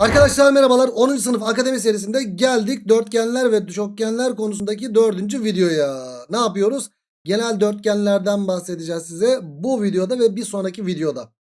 Arkadaşlar merhabalar 10. sınıf akademi serisinde geldik dörtgenler ve çokgenler konusundaki 4. videoya. Ne yapıyoruz? Genel dörtgenlerden bahsedeceğiz size bu videoda ve bir sonraki videoda.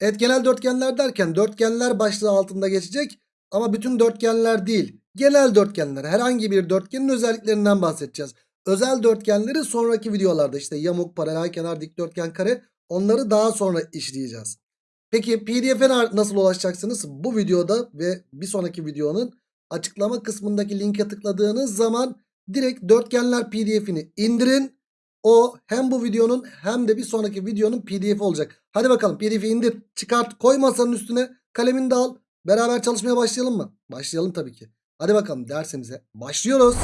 Evet genel dörtgenler derken dörtgenler başlığı altında geçecek ama bütün dörtgenler değil. Genel dörtgenler herhangi bir dörtgenin özelliklerinden bahsedeceğiz. Özel dörtgenleri sonraki videolarda işte yamuk, paralel kenar, dikdörtgen, kare onları daha sonra işleyeceğiz. Peki pdf'e nasıl ulaşacaksınız? Bu videoda ve bir sonraki videonun açıklama kısmındaki linke tıkladığınız zaman direkt dörtgenler pdf'ini indirin. O hem bu videonun hem de bir sonraki videonun pdf'i olacak. Hadi bakalım pdf'i indir çıkart koy masanın üstüne kalemini de al. Beraber çalışmaya başlayalım mı? Başlayalım tabii ki. Hadi bakalım dersimize başlıyoruz.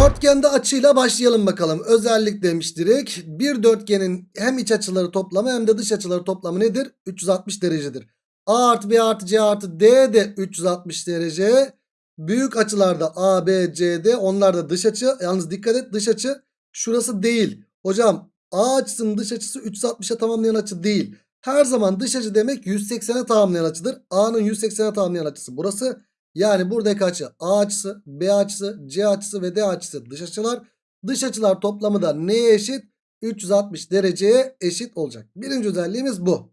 Dörtgende açıyla başlayalım bakalım. Özellik demiş direkt. Bir dörtgenin hem iç açıları toplamı hem de dış açıları toplamı nedir? 360 derecedir. A artı B artı C artı D de 360 derece. Büyük açılarda A, B, C, D onlar da dış açı. Yalnız dikkat et dış açı şurası değil. Hocam A açısının dış açısı 360'a tamamlayan açı değil. Her zaman dış açı demek 180'e tamamlayan açıdır. A'nın 180'e tamamlayan açısı burası. Yani buradaki açı A açısı, B açısı, C açısı ve D açısı dış açılar. Dış açılar toplamı da neye eşit? 360 dereceye eşit olacak. Birinci özelliğimiz bu.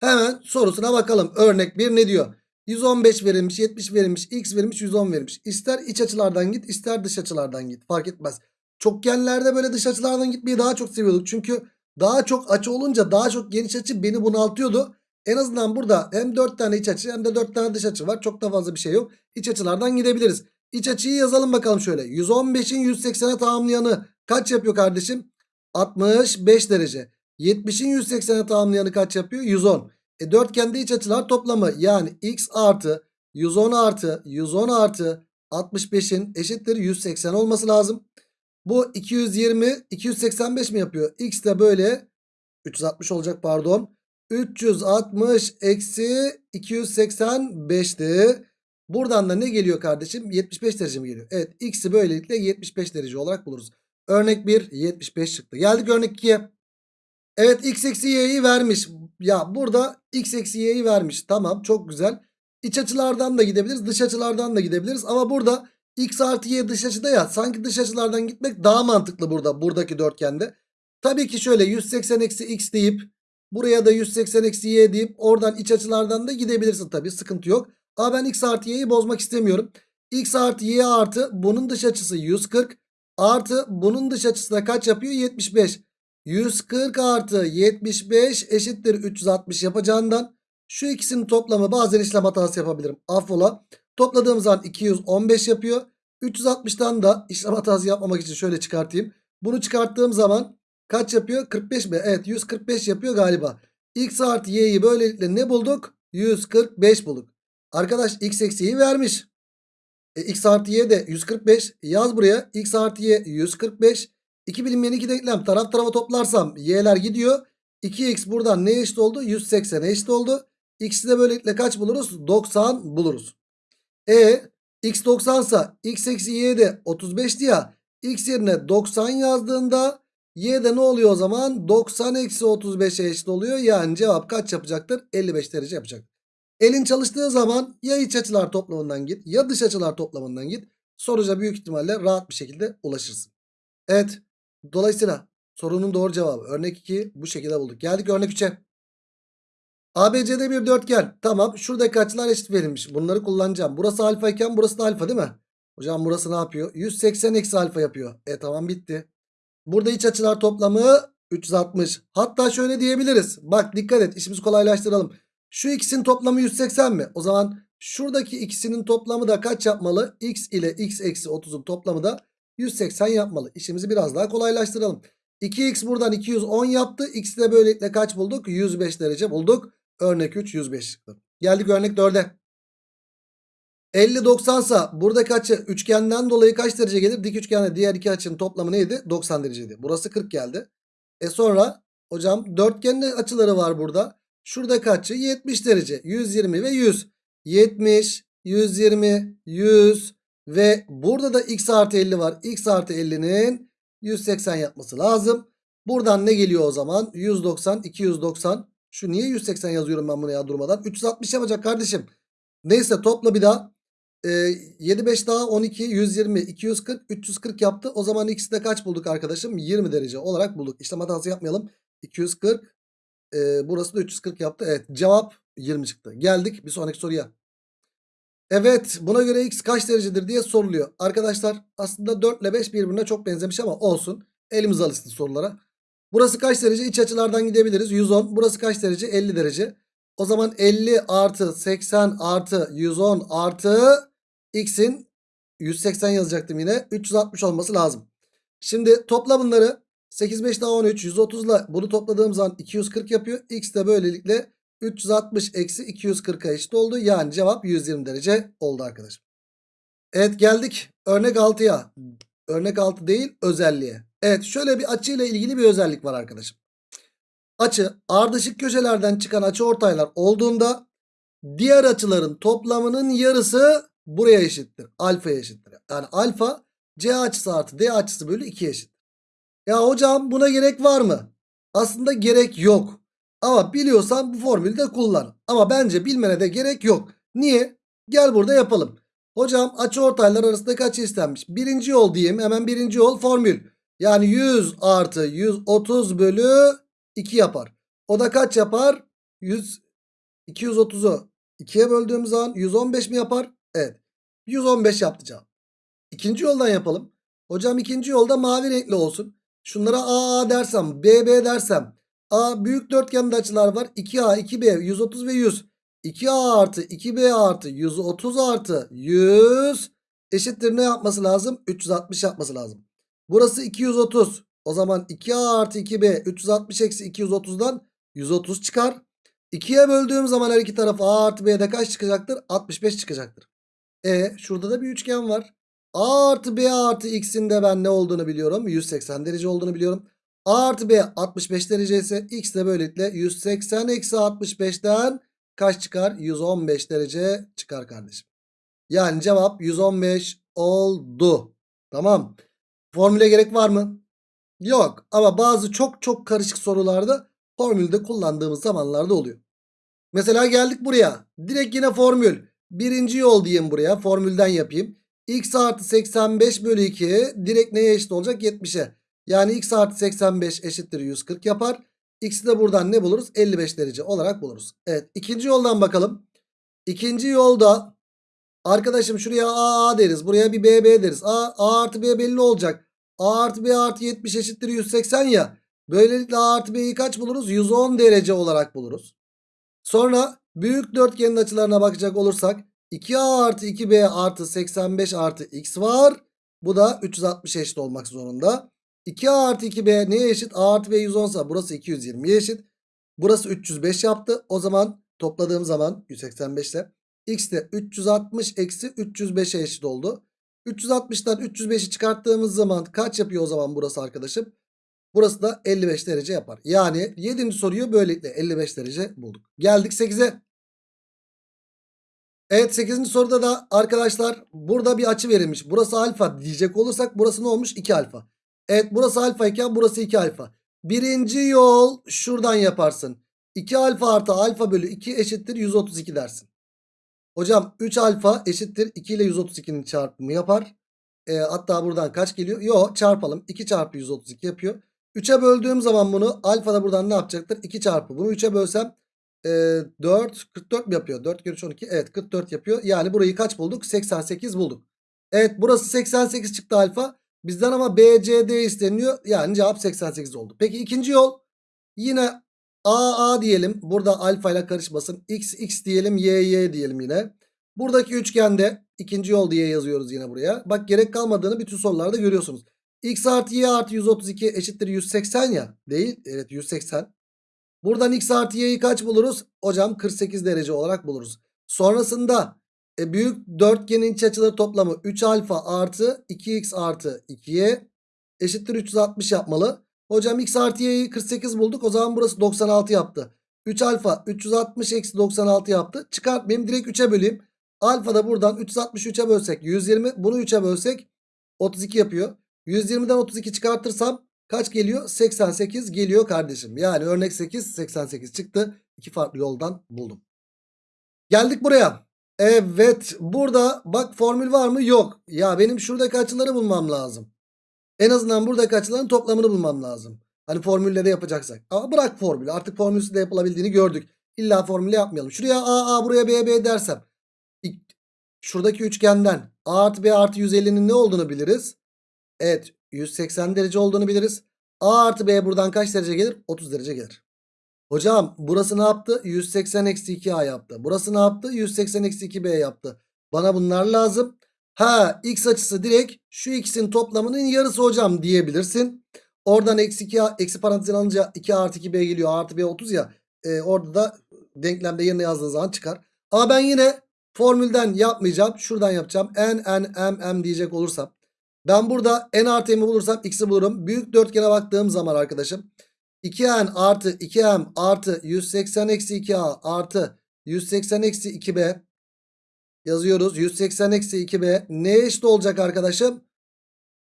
Hemen sorusuna bakalım. Örnek 1 ne diyor? 115 verilmiş, 70 verilmiş, x verilmiş, 110 verilmiş. İster iç açılardan git, ister dış açılardan git. Fark etmez. Çokgenlerde böyle dış açılardan gitmeyi daha çok seviyorduk. Çünkü daha çok açı olunca daha çok geniş açı beni bunaltıyordu. En azından burada hem 4 tane iç açı hem de 4 tane dış açı var. Çok da fazla bir şey yok. İç açılardan gidebiliriz. İç açıyı yazalım bakalım şöyle. 115'in 180'e tamamlayanı kaç yapıyor kardeşim? 65 derece. 70'in 180'e tamamlayanı kaç yapıyor? 110. E dörtgende iç açılar toplamı yani x artı 110 artı 110 artı 65'in eşittir 180 olması lazım. Bu 220 285 mi yapıyor? X de böyle 360 olacak pardon. 360 eksi 285'ti. Buradan da ne geliyor kardeşim? 75 derece mi geliyor? Evet x'i böylelikle 75 derece olarak buluruz. Örnek 1 75 çıktı. Geldik örnek 2'ye. Evet x eksi y'yi vermiş. Ya burada x eksi y'yi vermiş. Tamam çok güzel. İç açılardan da gidebiliriz. Dış açılardan da gidebiliriz. Ama burada x artı y dış açıda ya. Sanki dış açılardan gitmek daha mantıklı burada. Buradaki dörtgende. Tabii ki şöyle 180 eksi x deyip Buraya da 180 eksi y deyip oradan iç açılardan da gidebilirsin tabii sıkıntı yok. Ama ben x artı y'yi bozmak istemiyorum. x artı y artı bunun dış açısı 140 artı bunun dış açısı da kaç yapıyor? 75. 140 artı 75 eşittir 360 yapacağından şu ikisinin toplamı bazen işlem hatası yapabilirim. Affola. Topladığım zaman 215 yapıyor. 360'tan da işlem hatası yapmamak için şöyle çıkartayım. Bunu çıkarttığım zaman Kaç yapıyor? 45 mi? Evet 145 yapıyor galiba. X artı y'yi böylelikle ne bulduk? 145 bulduk. Arkadaş x eksi vermiş. E, x artı y de 145. Yaz buraya. x artı y 145. 2 bilinmeyen iki denklem taraf tarafa toplarsam y'ler gidiyor. 2x buradan ne eşit oldu? 180 eşit oldu. X'i de böylelikle kaç buluruz? 90 buluruz. E x 90 sa x eksi y de 35'ti ya. X yerine 90 yazdığında Y de ne oluyor o zaman? 90 eksi 35'e eşit oluyor. Yani cevap kaç yapacaktır? 55 derece yapacak. Elin çalıştığı zaman ya iç açılar toplamından git ya dış açılar toplamından git. Sonuca büyük ihtimalle rahat bir şekilde ulaşırsın. Evet. Dolayısıyla sorunun doğru cevabı. Örnek 2 bu şekilde bulduk. Geldik örnek 3'e. ABC'de bir dörtgen. Tamam. Şuradaki açılar eşit verilmiş. Bunları kullanacağım. Burası alfa iken burası da alfa değil mi? Hocam burası ne yapıyor? 180 eksi alfa yapıyor. E tamam bitti. Burada iç açılar toplamı 360. Hatta şöyle diyebiliriz. Bak dikkat et işimizi kolaylaştıralım. Şu ikisinin toplamı 180 mi? O zaman şuradaki ikisinin toplamı da kaç yapmalı? X ile x eksi 30'un toplamı da 180 yapmalı. İşimizi biraz daha kolaylaştıralım. 2x buradan 210 yaptı. X'i de böylelikle kaç bulduk? 105 derece bulduk. Örnek 3 105 çıktı. Geldik örnek 4'e. 50 90 sa buradaki açı üçgenden dolayı kaç derece gelir? Dik üçgende diğer iki açının toplamı neydi? 90 dereceydi. Burası 40 geldi. E sonra hocam dörtgenin açıları var burada. Şuradaki açı 70 derece. 120 ve 100. 70, 120, 100 ve burada da x artı 50 var. x artı 50'nin 180 yapması lazım. Buradan ne geliyor o zaman? 190, 290. Şu niye 180 yazıyorum ben bunu ya durmadan? 360 yapacak kardeşim. Neyse topla bir daha. Ee, 7 5 daha 12 120 240 340 yaptı. O zaman ikisi kaç bulduk arkadaşım? 20 derece olarak bulduk. İşlem hatası yapmayalım. 240 e, burası da 340 yaptı. Evet cevap 20 çıktı. Geldik bir sonraki soruya. Evet buna göre x kaç derecedir diye soruluyor. Arkadaşlar aslında 4 ile 5 birbirine çok benzemiş ama olsun. Elimiz alışsın sorulara. Burası kaç derece? İç açılardan gidebiliriz. 110. Burası kaç derece? 50 derece. O zaman 50 artı 80 artı 110 artı x'in 180 yazacaktım yine. 360 olması lazım. Şimdi topla bunları. 8 5 daha 13 130 ile bunu topladığım zaman 240 yapıyor. X de böylelikle 360 eksi 240'a eşit oldu. Yani cevap 120 derece oldu arkadaşım. Evet geldik örnek 6'ya. Örnek 6 değil özelliğe. Evet şöyle bir açıyla ilgili bir özellik var arkadaşım. Açı ardışık köşelerden çıkan açı ortaylar olduğunda diğer açıların toplamının yarısı buraya eşittir. Alfaya eşittir. Yani alfa C açısı artı D açısı bölü 2 eşit. Ya hocam buna gerek var mı? Aslında gerek yok. Ama biliyorsan bu formülü de kullan. Ama bence bilmene de gerek yok. Niye? Gel burada yapalım. Hocam açı ortaylar arasındaki açı istenmiş. Birinci yol diyeyim. Hemen birinci yol formül. Yani 100 artı 130 bölü 2 yapar. O da kaç yapar? 100 230'u 2'ye böldüğüm zaman 115 mi yapar? Evet. 115 yaptı cevap. İkinci yoldan yapalım. Hocam ikinci yolda mavi renkli olsun. Şunlara A A dersem B B dersem A büyük dörtgende açılar var. 2A 2B 130 ve 100. 2A artı 2B artı 130 artı 100 eşittir ne yapması lazım? 360 yapması lazım. Burası 230. O zaman 2A artı 2B 360 eksi 230'dan 130 çıkar. 2'ye böldüğüm zaman her iki taraf A artı B'de kaç çıkacaktır? 65 çıkacaktır. E şurada da bir üçgen var. A artı B artı X'in de ben ne olduğunu biliyorum. 180 derece olduğunu biliyorum. A artı B 65 derece ise X de böylelikle 180 eksi 65'ten kaç çıkar? 115 derece çıkar kardeşim. Yani cevap 115 oldu. Tamam. Formüle gerek var mı? Yok. Ama bazı çok çok karışık sorularda formülde kullandığımız zamanlarda oluyor. Mesela geldik buraya. Direkt yine formül. Birinci yol diyeyim buraya. Formülden yapayım. X artı 85 bölü 2 direkt neye eşit olacak? 70'e. Yani x artı 85 eşittir 140 yapar. X'i de buradan ne buluruz? 55 derece olarak buluruz. Evet ikinci yoldan bakalım. İkinci yolda arkadaşım şuraya A A deriz. Buraya bir B B deriz. A, A artı B belli olacak. A artı B artı 70 eşittir 180 ya. Böylelikle A artı B'yi kaç buluruz? 110 derece olarak buluruz. Sonra büyük dörtgenin açılarına bakacak olursak 2A artı 2B artı 85 artı X var. Bu da 360 eşit olmak zorunda. 2A artı 2B neye eşit? A artı B 110 ise burası 220'ye eşit. Burası 305 yaptı. O zaman topladığım zaman 185 ile X de 360 eksi 305'e eşit oldu. 360'tan 305'i çıkarttığımız zaman kaç yapıyor o zaman burası arkadaşım? Burası da 55 derece yapar. Yani 7. soruyu böylelikle 55 derece bulduk. Geldik 8'e. Evet 8. soruda da arkadaşlar burada bir açı verilmiş. Burası alfa diyecek olursak burası ne olmuş? 2 alfa. Evet burası alfa iken burası 2 alfa. Birinci yol şuradan yaparsın. 2 alfa artı alfa bölü 2 eşittir 132 dersin. Hocam 3 alfa eşittir 2 ile 132'nin çarpımı yapar. E, hatta buradan kaç geliyor? Yo çarpalım. 2 çarpı 132 yapıyor. 3'e böldüğüm zaman bunu alfa da buradan ne yapacaktır? 2 çarpı. Bunu 3'e bölsem e, 4 44 mi yapıyor? 4 kere 3 12. Evet 44 yapıyor. Yani burayı kaç bulduk? 88 bulduk. Evet burası 88 çıktı alfa. Bizden ama BCD isteniyor. Yani cevap 88 oldu. Peki ikinci yol. Yine AA diyelim. Burada alfa ile karışmasın. X X diyelim. Y Y diyelim yine. Buradaki üçgende ikinci yol diye yazıyoruz yine buraya. Bak gerek kalmadığını bütün sorularda görüyorsunuz. X artı Y artı 132 eşittir 180 ya. Değil. Evet 180. Buradan X artı Y'yi kaç buluruz? Hocam 48 derece olarak buluruz. Sonrasında e, büyük dörtgenin iç açıları toplamı 3 alfa artı 2x artı 2y eşittir 360 yapmalı. Hocam x artı y'yi 48 bulduk. O zaman burası 96 yaptı. 3 alfa 360 eksi 96 yaptı. Çıkartmayayım direkt 3'e böleyim. Alfa da buradan 363'e bölsek 120. Bunu 3'e bölsek 32 yapıyor. 120'den 32 çıkartırsam kaç geliyor? 88 geliyor kardeşim. Yani örnek 8 88 çıktı. İki farklı yoldan buldum. Geldik buraya. Evet burada bak formül var mı? Yok. Ya benim şuradaki açıları bulmam lazım. En azından buradaki açıların toplamını bulmam lazım. Hani formülle de yapacaksak. Ama bırak formülü. Artık formülsüz de yapılabildiğini gördük. İlla formülle yapmayalım. Şuraya A A buraya B B dersem. Şuradaki üçgenden A artı B artı 150'nin ne olduğunu biliriz. Evet 180 derece olduğunu biliriz. A artı B buradan kaç derece gelir? 30 derece gelir. Hocam burası ne yaptı? 180 eksi 2A yaptı. Burası ne yaptı? 180 eksi 2B yaptı. Bana bunlar lazım. Ha x açısı direkt şu ikisinin toplamının yarısı hocam diyebilirsin. Oradan eksi 2 eksi parantezin alınca 2 artı 2b geliyor. Artı b 30 ya. E, orada da denklemde yerine yazdığın zaman çıkar. Ama ben yine formülden yapmayacağım. Şuradan yapacağım. n n m m diyecek olursam. Ben burada n artı m'i bulursam x'i bulurum. Büyük dörtgene baktığım zaman arkadaşım. 2n artı 2m artı 180 eksi 2a artı 180 eksi 2b yazıyoruz. 180 eksi 2b neye eşit olacak arkadaşım?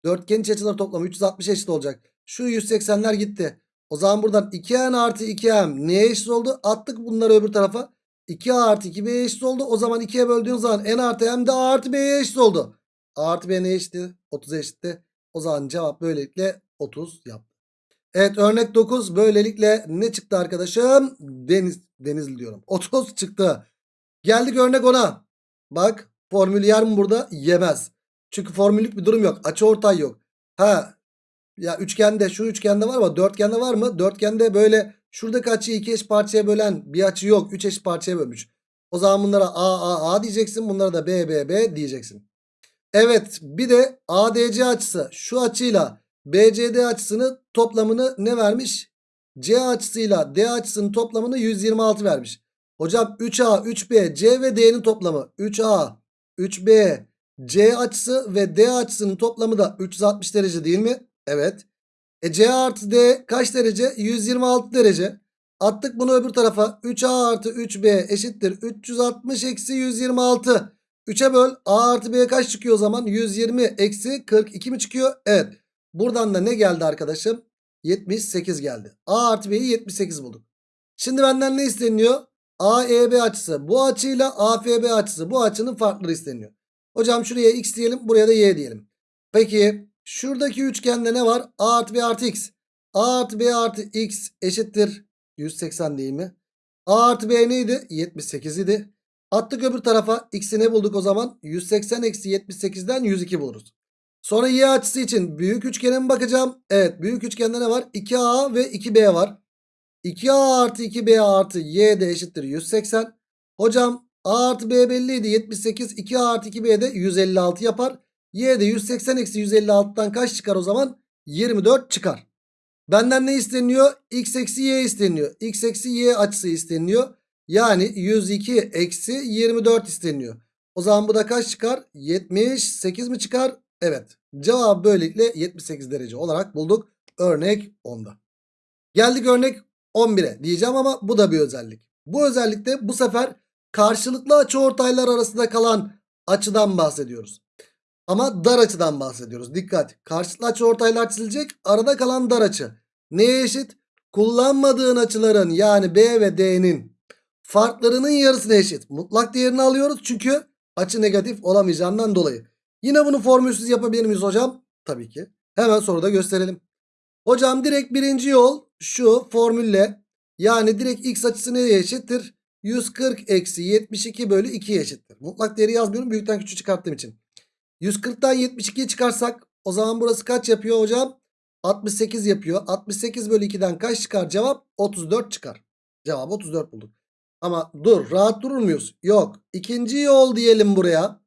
Dörtgenin iç açıları toplamı 360 eşit olacak. Şu 180'ler gitti. O zaman buradan 2n artı 2m neye eşit oldu? Attık bunları öbür tarafa. 2a artı 2b'ye eşit oldu. O zaman 2'ye böldüğün zaman n artı m de a artı b'ye eşit oldu. A artı b neye eşitti? 30'a eşitti. O zaman cevap böylelikle 30 yaptı. Evet örnek 9 böylelikle ne çıktı arkadaşım? Deniz, Denizli diyorum. 30 çıktı. Geldik örnek 10'a. Bak formül yer mi burada? Yemez. Çünkü formüllük bir durum yok. Açı ortay yok. Ha ya üçgende şu üçgende var ama dörtgende var mı? Dörtgende böyle şuradaki açıyı iki eş parçaya bölen bir açı yok. Üç eş parçaya bölmüş. O zaman bunlara A A A diyeceksin. Bunlara da B B B diyeceksin. Evet bir de ADC açısı şu açıyla BCD açısını toplamını ne vermiş? C açısıyla D açısının toplamını 126 vermiş. Hocam 3A, 3B, C ve D'nin toplamı 3A, 3B, C açısı ve D açısının toplamı da 360 derece değil mi? Evet. E C artı D kaç derece? 126 derece. Attık bunu öbür tarafa. 3A artı 3B eşittir. 360 eksi 126. 3'e böl. A artı B kaç çıkıyor o zaman? 120 eksi 42 mi çıkıyor? Evet. Buradan da ne geldi arkadaşım? 78 geldi. A artı B'yi 78 bulduk. Şimdi benden ne isteniyor? AEB açısı. Bu açıyla AFB açısı. Bu açının farkları isteniyor. Hocam şuraya x diyelim. Buraya da y diyelim. Peki şuradaki üçgende ne var? A artı B artı x. A artı B artı x eşittir. 180 değil mi? A artı B neydi? 78 idi. Attık öbür tarafa. X'i ne bulduk o zaman? 180 eksi 78'den 102 buluruz. Sonra y açısı için büyük üçgene mi bakacağım? Evet büyük üçgende ne var? 2A ve 2B var. 2A artı 2B artı y de eşittir 180. Hocam A artı B belliydi 78. 2A artı 2B de 156 yapar. Y de 180 eksi 156'dan kaç çıkar o zaman? 24 çıkar. Benden ne isteniyor? X eksi y isteniyor. X eksi y açısı isteniyor. Yani 102 eksi 24 isteniyor. O zaman bu da kaç çıkar? 78 mi çıkar? Evet. Cevabı böylelikle 78 derece olarak bulduk. Örnek 10'da. Geldik örnek 11'e diyeceğim ama bu da bir özellik. Bu özellikte bu sefer karşılıklı açıortaylar arasında kalan açıdan bahsediyoruz. Ama dar açıdan bahsediyoruz. Dikkat. Karşılıklı açıortaylar çizilecek. Arada kalan dar açı. Neye eşit? Kullanmadığın açıların yani B ve D'nin farklarının yarısına eşit. Mutlak değerini alıyoruz çünkü açı negatif olamayacağından dolayı. Yine bunu formülsüz yapabilir miyiz hocam? Tabii ki. Hemen soruda gösterelim. Hocam direkt birinci yol şu formülle yani direkt x açısı neye eşittir? 140 eksi 72 bölü 2'ye eşittir. Mutlak değeri yazmıyorum büyükten küçük çıkarttığım için. 140'tan 72'yi çıkarsak o zaman burası kaç yapıyor hocam? 68 yapıyor. 68 bölü 2'den kaç çıkar cevap? 34 çıkar. Cevap 34 bulduk. Ama dur rahat durur muyuz? Yok. İkinci yol diyelim buraya.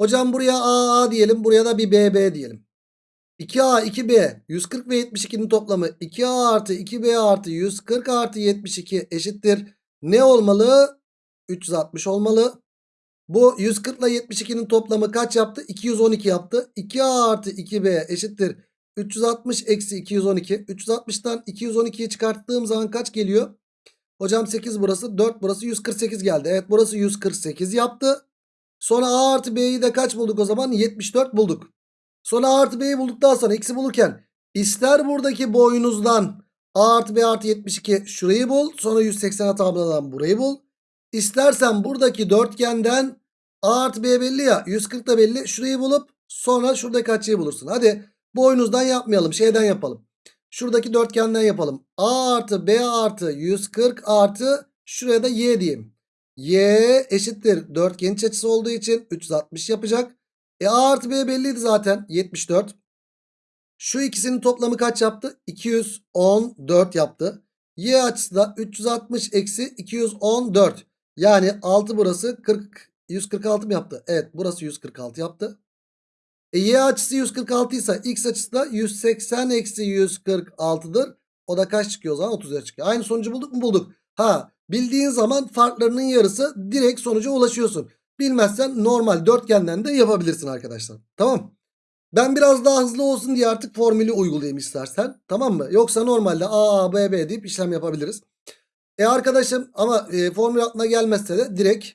Hocam buraya AA diyelim. Buraya da bir BB diyelim. 2A 2B 140 ve 72'nin toplamı 2A artı 2B artı 140 artı 72 eşittir. Ne olmalı? 360 olmalı. Bu 140 ile 72'nin toplamı kaç yaptı? 212 yaptı. 2A artı 2B eşittir. 360 eksi 212. 360'tan 212'yi çıkarttığım zaman kaç geliyor? Hocam 8 burası 4 burası 148 geldi. Evet burası 148 yaptı. Sonra A artı B'yi de kaç bulduk o zaman? 74 bulduk. Sonra A artı B'yi bulduktan sonra x'i bulurken ister buradaki boyunuzdan A artı B artı 72 şurayı bul. Sonra 180 tabladan burayı bul. İstersen buradaki dörtgenden A artı B belli ya. 140 da belli. Şurayı bulup sonra şuradaki açıyı bulursun. Hadi boynuzdan yapmayalım. Şeyden yapalım. Şuradaki dörtgenden yapalım. A artı B artı 140 artı şuraya da Y diyeyim. Y eşittir. Dörtgen iç açısı olduğu için 360 yapacak. E A artı B belliydi zaten. 74. Şu ikisinin toplamı kaç yaptı? 214 yaptı. Y açısı da 360 eksi 214. Yani 6 burası 40 146 mı yaptı? Evet burası 146 yaptı. E, y açısı 146 ise x açısı da 180 eksi 146'dır. O da kaç çıkıyor o zaman? 30'a çıkıyor. Aynı sonucu bulduk mu? Bulduk. Ha bildiğin zaman farklarının yarısı direkt sonuca ulaşıyorsun. Bilmezsen normal dörtgenden de yapabilirsin arkadaşlar. Tamam. Ben biraz daha hızlı olsun diye artık formülü uygulayayım istersen. Tamam mı? Yoksa normalde A, B, B deyip işlem yapabiliriz. E arkadaşım ama e, formül aklına gelmezse de direkt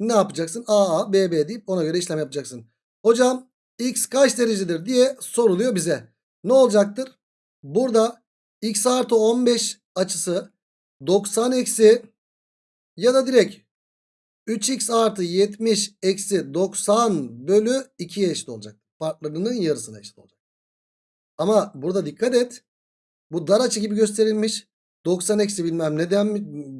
ne yapacaksın? A, A, B, B deyip ona göre işlem yapacaksın. Hocam x kaç derecedir diye soruluyor bize. Ne olacaktır? Burada x artı 15 açısı 90 eksi ya da direkt 3x artı 70 eksi 90 bölü 2'ye eşit olacak. Farklarının yarısına eşit olacak. Ama burada dikkat et. Bu dar açı gibi gösterilmiş. 90 eksi bilmem neden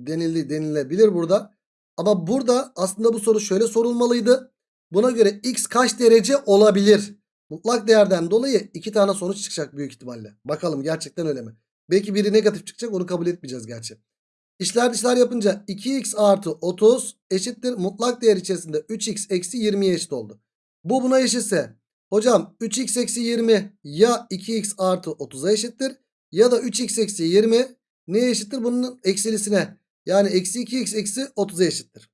denildi, denilebilir burada. Ama burada aslında bu soru şöyle sorulmalıydı. Buna göre x kaç derece olabilir? Mutlak değerden dolayı iki tane sonuç çıkacak büyük ihtimalle. Bakalım gerçekten öyle mi? Belki biri negatif çıkacak onu kabul etmeyeceğiz gerçi. İşler dışlar yapınca 2x artı 30 eşittir. Mutlak değer içerisinde 3x eksi 20'ye eşit oldu. Bu buna eşitse hocam 3x eksi 20 ya 2x artı 30'a eşittir. Ya da 3x eksi 20 neye eşittir? Bunun eksilisine. Yani eksi 2x eksi 30'a eşittir.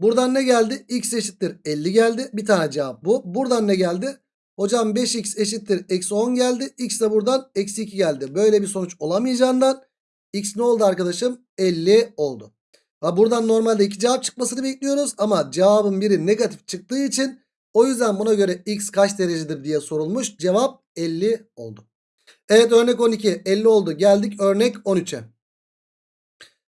Buradan ne geldi? X eşittir 50 geldi. Bir tane cevap bu. Buradan ne geldi? Hocam 5x eşittir eksi 10 geldi. X de buradan eksi 2 geldi. Böyle bir sonuç olamayacağından x ne oldu arkadaşım? 50 oldu. Ha buradan normalde iki cevap çıkmasını bekliyoruz. Ama cevabın biri negatif çıktığı için o yüzden buna göre x kaç derecedir diye sorulmuş. Cevap 50 oldu. Evet örnek 12 50 oldu. Geldik örnek 13'e.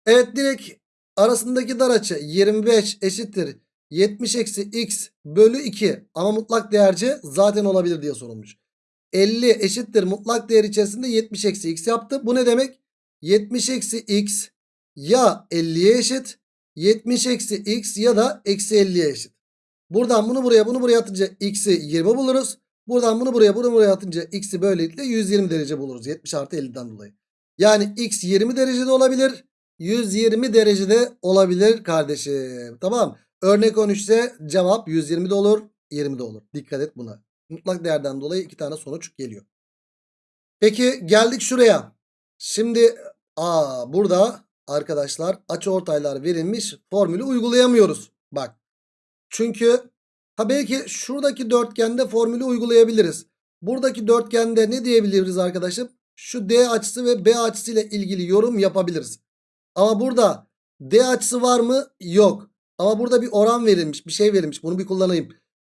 Evet direkt arasındaki dar açı 25 eşittir 70 eksi x bölü 2 ama mutlak değerci zaten olabilir diye sorulmuş. 50 eşittir mutlak değer içerisinde 70 eksi x yaptı. Bu ne demek? 70 eksi x ya 50'ye eşit 70 eksi x ya da eksi 50'ye eşit. Buradan bunu buraya bunu buraya atınca x'i 20 buluruz. Buradan bunu buraya bunu buraya atınca x'i böylelikle 120 derece buluruz. 70 artı 50'den dolayı. Yani x 20 derecede olabilir. 120 derecede olabilir kardeşim. Tamam. Örnek 13 ise cevap 120 de olur 20 de olur. Dikkat et buna. Mutlak değerden dolayı iki tane sonuç geliyor. Peki geldik şuraya. Şimdi aa, burada arkadaşlar açıortaylar verilmiş formülü uygulayamıyoruz. Bak. Çünkü ha belki şuradaki dörtgende formülü uygulayabiliriz. Buradaki dörtgende ne diyebiliriz arkadaşım? Şu D açısı ve B açısı ile ilgili yorum yapabiliriz. Ama burada D açısı var mı? Yok. Ama burada bir oran verilmiş. Bir şey verilmiş. Bunu bir kullanayım.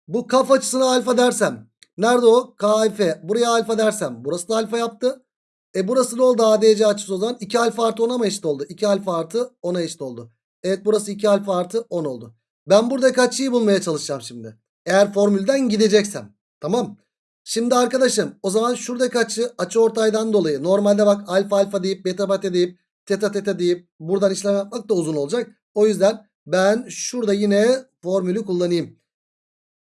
Bu kaf açısına alfa dersem. Nerede o? KF. Buraya alfa dersem. Burası da alfa yaptı. E burası ne oldu ADC açısı o zaman? 2 alfa artı 10'a mı eşit oldu? 2 alfa artı 10'a eşit oldu. Evet burası 2 alfa artı 10 oldu. Ben burada açıyı bulmaya çalışacağım şimdi. Eğer formülden gideceksem. Tamam. Şimdi arkadaşım o zaman şuradaki açı açı ortaydan dolayı normalde bak alfa alfa deyip beta beta deyip teta teta deyip buradan işlem yapmak da uzun olacak. O yüzden ben şurada yine formülü kullanayım.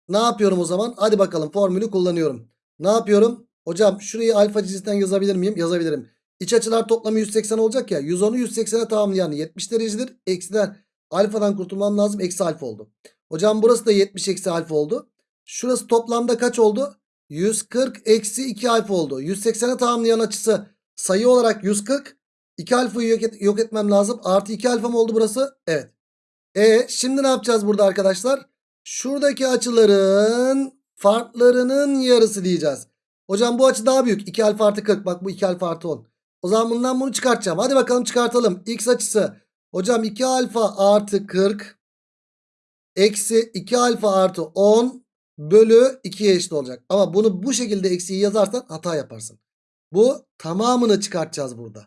Ne yapıyorum o zaman? Hadi bakalım formülü kullanıyorum. Ne yapıyorum? Hocam şurayı alfa cinsinden yazabilir miyim? Yazabilirim. İç açılar toplamı 180 olacak ya. 110'u 180'e tamamlayan 70 derecedir. Eksiden alfadan kurtulmam lazım. Eksi alfa oldu. Hocam burası da 70 eksi alfa oldu. Şurası toplamda kaç oldu? 140 eksi 2 alfa oldu. 180'e tamamlayan açısı sayı olarak 140. 2 alfayı yok, et, yok etmem lazım. Artı 2 alfa mı oldu burası? Evet. E şimdi ne yapacağız burada arkadaşlar? Şuradaki açıların farklarının yarısı diyeceğiz. Hocam bu açı daha büyük. 2 alfa artı 40. Bak bu 2 alfa artı 10. O zaman bundan bunu çıkartacağım. Hadi bakalım çıkartalım. X açısı. Hocam 2 alfa artı 40. Eksi 2 alfa artı 10 bölü 2'ye eşit olacak. Ama bunu bu şekilde eksiği yazarsan hata yaparsın. Bu tamamını çıkartacağız burada.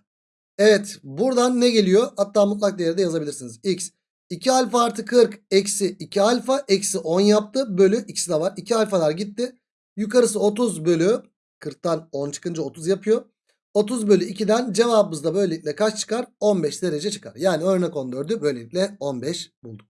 Evet buradan ne geliyor? Hatta mutlak değeri de yazabilirsiniz. X 2 alfa artı 40 eksi 2 alfa eksi 10 yaptı. Bölü ikisi de var. 2 alfalar gitti. Yukarısı 30 bölü 40'tan 10 çıkınca 30 yapıyor. 30 bölü 2'den cevabımız da böylelikle kaç çıkar? 15 derece çıkar. Yani örnek 14'ü böylelikle 15 bulduk.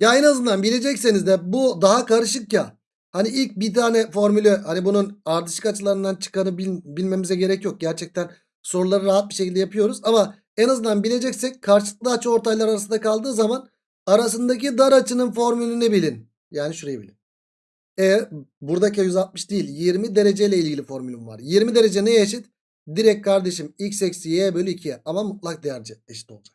Ya en azından bilecekseniz de bu daha karışık ya. Hani ilk bir tane formülü hani bunun ardışık açılarından çıkanı bil- bilmemize gerek yok. Gerçekten soruları rahat bir şekilde yapıyoruz. Ama en azından bileceksek karşılıklı açı ortaylar arasında kaldığı zaman arasındaki dar açının formülünü bilin. Yani şurayı bilin. E buradaki 160 değil 20 dereceyle ilgili formülüm var. 20 derece neye eşit? Direkt kardeşim x eksi y bölü 2'ye ama mutlak değerce eşit olacak.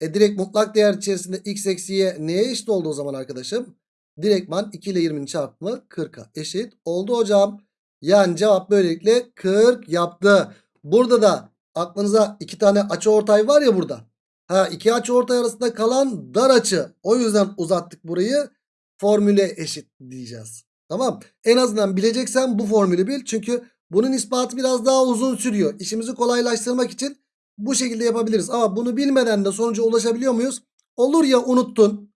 E direkt mutlak değer içerisinde x eksi y neye eşit oldu o zaman arkadaşım? Direktman 2 ile 20'nin çarpımı 40'a eşit oldu hocam. Yani cevap böylelikle 40 yaptı. Burada da aklınıza iki tane açı ortay var ya burada. Ha iki açı ortay arasında kalan dar açı. O yüzden uzattık burayı. Formüle eşit diyeceğiz. Tamam. En azından bileceksen bu formülü bil. Çünkü bunun ispatı biraz daha uzun sürüyor. İşimizi kolaylaştırmak için bu şekilde yapabiliriz. Ama bunu bilmeden de sonuca ulaşabiliyor muyuz? Olur ya unuttun.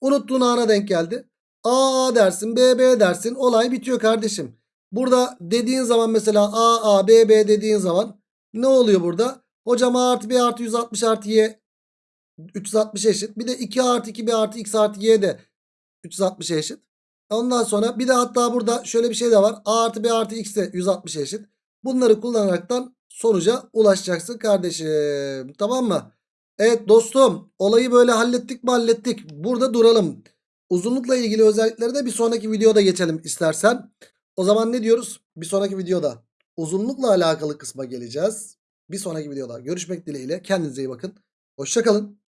Unuttuğun ana denk geldi. A dersin B B dersin. Olay bitiyor kardeşim. Burada dediğin zaman mesela A A B B dediğin zaman ne oluyor burada? Hocam A artı B artı 160 artı Y 360 eşit. Bir de 2 artı 2 B artı X artı Y de 360 eşit. Ondan sonra bir de hatta burada şöyle bir şey de var. A artı B artı X de 160 eşit. Bunları kullanaraktan sonuca ulaşacaksın kardeşim. Tamam mı? Evet dostum olayı böyle hallettik mi hallettik. Burada duralım. Uzunlukla ilgili özellikleri de bir sonraki videoda geçelim istersen. O zaman ne diyoruz? Bir sonraki videoda uzunlukla alakalı kısma geleceğiz. Bir sonraki videoda görüşmek dileğiyle. Kendinize iyi bakın. Hoşçakalın.